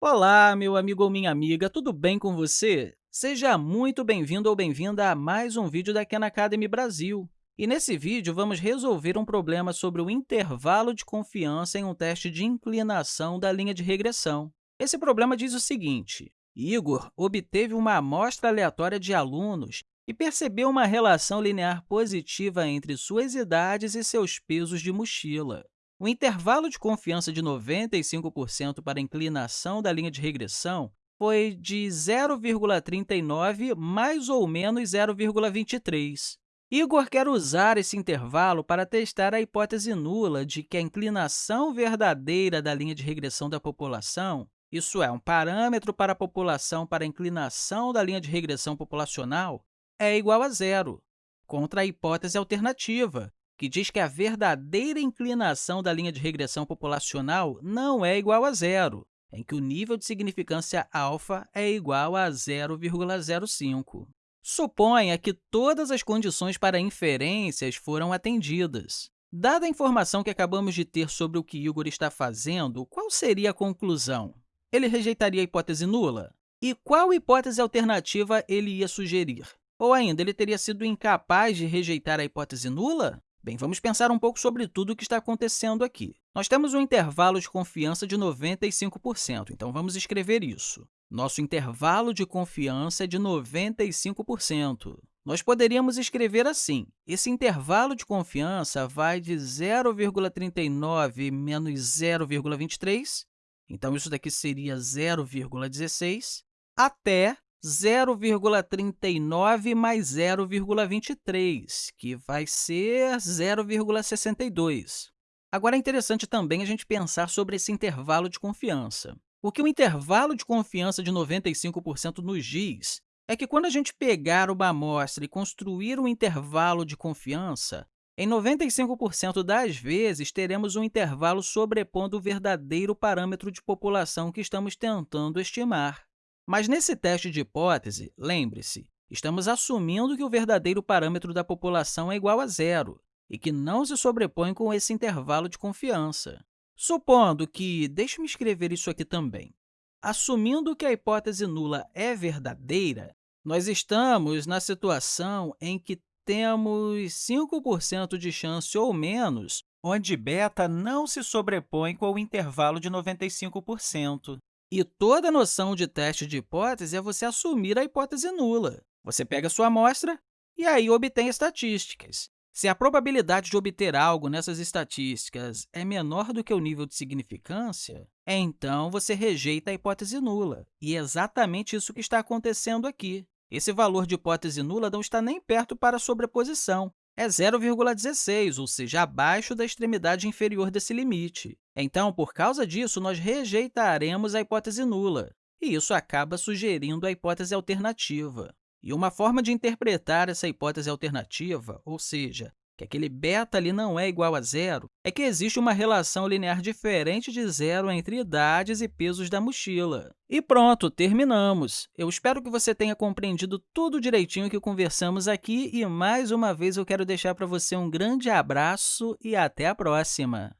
Olá, meu amigo ou minha amiga, tudo bem com você? Seja muito bem-vindo ou bem-vinda a mais um vídeo da Khan Academy Brasil. E nesse vídeo, vamos resolver um problema sobre o intervalo de confiança em um teste de inclinação da linha de regressão. Esse problema diz o seguinte, Igor obteve uma amostra aleatória de alunos e percebeu uma relação linear positiva entre suas idades e seus pesos de mochila. O intervalo de confiança de 95% para a inclinação da linha de regressão foi de 0,39 mais ou menos 0,23. Igor quer usar esse intervalo para testar a hipótese nula de que a inclinação verdadeira da linha de regressão da população, isso é, um parâmetro para a população para a inclinação da linha de regressão populacional, é igual a zero, contra a hipótese alternativa, que diz que a verdadeira inclinação da linha de regressão populacional não é igual a zero, em que o nível de significância alfa é igual a 0,05. Suponha que todas as condições para inferências foram atendidas. Dada a informação que acabamos de ter sobre o que Igor está fazendo, qual seria a conclusão? Ele rejeitaria a hipótese nula? E qual hipótese alternativa ele ia sugerir? Ou ainda, ele teria sido incapaz de rejeitar a hipótese nula? Bem, vamos pensar um pouco sobre tudo o que está acontecendo aqui. Nós temos um intervalo de confiança de 95%, então vamos escrever isso. Nosso intervalo de confiança é de 95%. Nós poderíamos escrever assim, esse intervalo de confiança vai de 0,39 menos 0,23, então isso daqui seria 0,16, até 0,39 mais 0,23, que vai ser 0,62. Agora, é interessante também a gente pensar sobre esse intervalo de confiança. O que o intervalo de confiança de 95% nos diz é que quando a gente pegar uma amostra e construir um intervalo de confiança, em 95% das vezes, teremos um intervalo sobrepondo o verdadeiro parâmetro de população que estamos tentando estimar. Mas nesse teste de hipótese, lembre-se, estamos assumindo que o verdadeiro parâmetro da população é igual a zero e que não se sobrepõe com esse intervalo de confiança. Supondo que, deixe-me escrever isso aqui também, assumindo que a hipótese nula é verdadeira, nós estamos na situação em que temos 5% de chance ou menos onde beta não se sobrepõe com o intervalo de 95%. E toda noção de teste de hipótese é você assumir a hipótese nula. Você pega sua amostra e aí obtém estatísticas. Se a probabilidade de obter algo nessas estatísticas é menor do que o nível de significância, então você rejeita a hipótese nula. E é exatamente isso que está acontecendo aqui. Esse valor de hipótese nula não está nem perto para a sobreposição, é 0,16, ou seja, abaixo da extremidade inferior desse limite. Então, por causa disso, nós rejeitaremos a hipótese nula, e isso acaba sugerindo a hipótese alternativa. E uma forma de interpretar essa hipótese alternativa, ou seja, que aquele beta ali não é igual a zero, é que existe uma relação linear diferente de zero entre idades e pesos da mochila. E pronto, terminamos! Eu espero que você tenha compreendido tudo direitinho que conversamos aqui e, mais uma vez, eu quero deixar para você um grande abraço e até a próxima!